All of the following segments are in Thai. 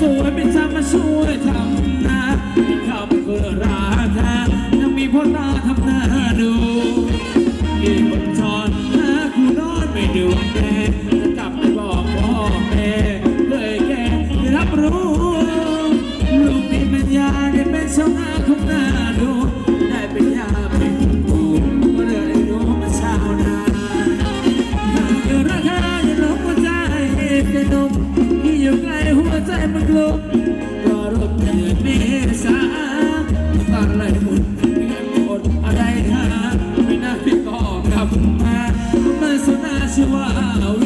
สวยเป็นสามาช่วยทำนาที่ระราแท้ยังมีพ่อตาทำหน้าดูมีคนชอนหาคูนอนไม่ดูแม่กลับไปบอกพ่อแม่เลยแกรับรู้ ลูกมีปัญญาได้เป็นสาวงาของหน้าดู Rana,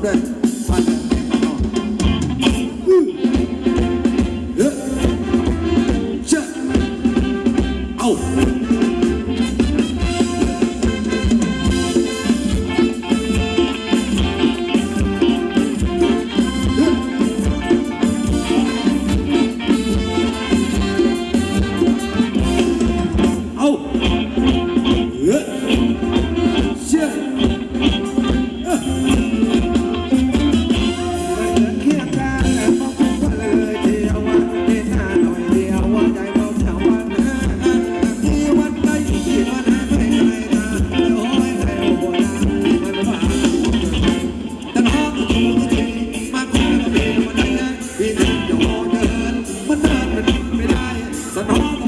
That. That's.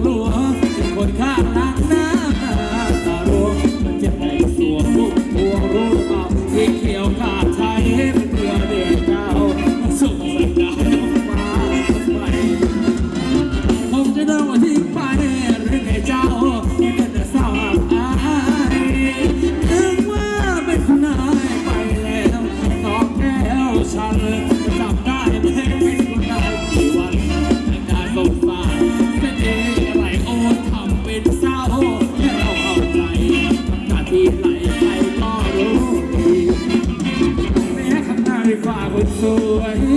คว away